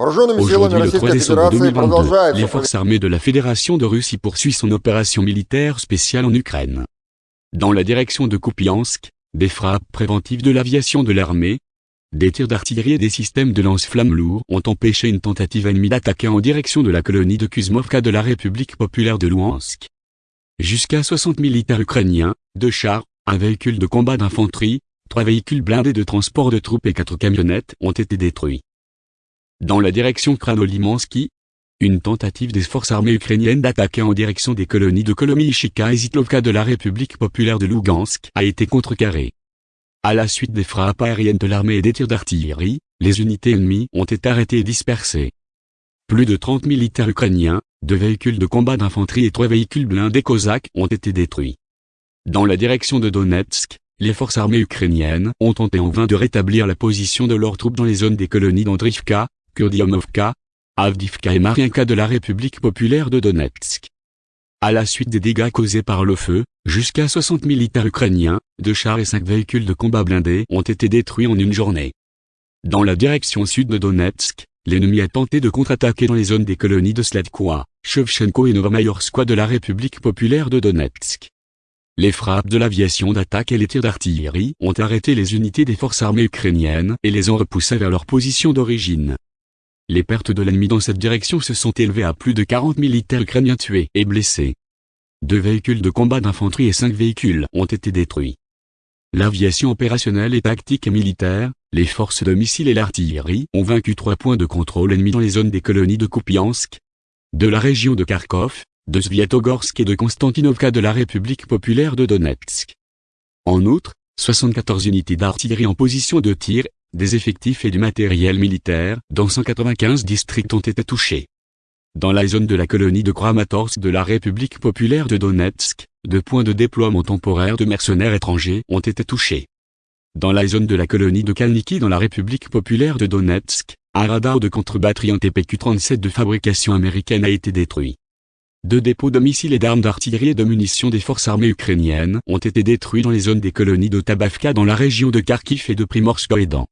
Aujourd'hui, le 3 décembre 2022, les forces armées de la Fédération de Russie poursuivent son opération militaire spéciale en Ukraine. Dans la direction de Kupiansk, des frappes préventives de l'aviation de l'armée, des tirs d'artillerie et des systèmes de lance-flammes lourds ont empêché une tentative ennemie d'attaquer en direction de la colonie de Kuzmovka de la République populaire de Luhansk. Jusqu'à 60 militaires ukrainiens, deux chars, un véhicule de combat d'infanterie, trois véhicules blindés de transport de troupes et quatre camionnettes ont été détruits. Dans la direction Kranolimansky, une tentative des forces armées ukrainiennes d'attaquer en direction des colonies de Kolomyshika et Zitlovka de la République populaire de Lugansk a été contrecarrée. À la suite des frappes aériennes de l'armée et des tirs d'artillerie, les unités ennemies ont été arrêtées et dispersées. Plus de 30 militaires ukrainiens, deux véhicules de combat d'infanterie et trois véhicules blindés cosaques ont été détruits. Dans la direction de Donetsk, les forces armées ukrainiennes ont tenté en vain de rétablir la position de leurs troupes dans les zones des colonies d'Andrivka, Kurdiamovka, Avdivka et Mariinka de la République populaire de Donetsk. À la suite des dégâts causés par le feu, jusqu'à 60 militaires ukrainiens, deux chars et cinq véhicules de combat blindés ont été détruits en une journée. Dans la direction sud de Donetsk, l'ennemi a tenté de contre-attaquer dans les zones des colonies de Sladkoa, Shevchenko et Novomayorskoye de la République populaire de Donetsk. Les frappes de l'aviation d'attaque et les tirs d'artillerie ont arrêté les unités des forces armées ukrainiennes et les ont repoussées vers leur position d'origine. Les pertes de l'ennemi dans cette direction se sont élevées à plus de 40 militaires ukrainiens tués et blessés. Deux véhicules de combat d'infanterie et cinq véhicules ont été détruits. L'aviation opérationnelle et tactique et militaire, les forces de missiles et l'artillerie ont vaincu trois points de contrôle ennemis dans les zones des colonies de Kupiansk, de la région de Kharkov, de Sviatogorsk et de Konstantinovka de la République populaire de Donetsk. En outre, 74 unités d'artillerie en position de tir, des effectifs et du matériel militaire dans 195 districts ont été touchés. Dans la zone de la colonie de Kramatorsk de la République populaire de Donetsk, deux points de déploiement temporaire de mercenaires étrangers ont été touchés. Dans la zone de la colonie de Kalniki dans la République populaire de Donetsk, un radar de contre-batterie en TPQ-37 de fabrication américaine a été détruit. Deux dépôts de missiles et d'armes d'artillerie et de munitions des forces armées ukrainiennes ont été détruits dans les zones des colonies de Tabavka dans la région de Kharkiv et de Primorskoye dans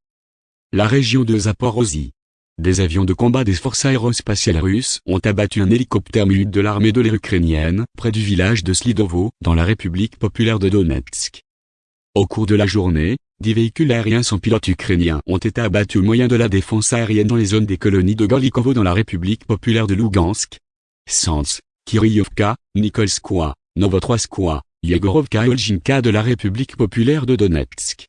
la région de Zaporozhye. Des avions de combat des forces aérospatiales russes ont abattu un hélicoptère mu de l'armée de l'air ukrainienne près du village de Slidovo dans la République populaire de Donetsk. Au cours de la journée, dix véhicules aériens sans pilote ukrainiens ont été abattus au moyen de la défense aérienne dans les zones des colonies de Gorlikovo dans la République populaire de Lugansk, Sens, Kiryovka, Nikolskoye, Novotroskoye, Yegorovka et Olginka de la République populaire de Donetsk.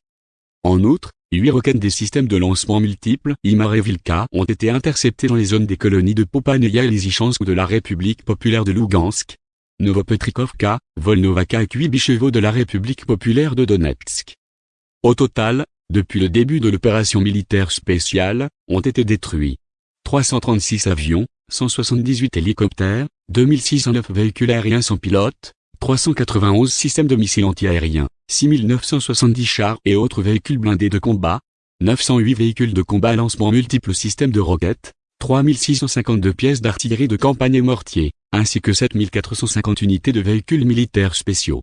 En outre, huit roquettes des systèmes de lancement multiples Imar ont été interceptés dans les zones des colonies de Popaneya et Lysychansk de la République populaire de Lugansk, Novopetrikovka, Volnovaka et Kuibychevo de la République populaire de Donetsk. Au total, depuis le début de l'opération militaire spéciale, ont été détruits 336 avions, 178 hélicoptères, 2609 véhicules aériens sans pilote, 391 systèmes de missiles antiaériens, 6970 chars et autres véhicules blindés de combat, 908 véhicules de combat lancement multiples systèmes de roquettes, 3652 pièces d'artillerie de campagne et mortiers, ainsi que 7450 unités de véhicules militaires spéciaux.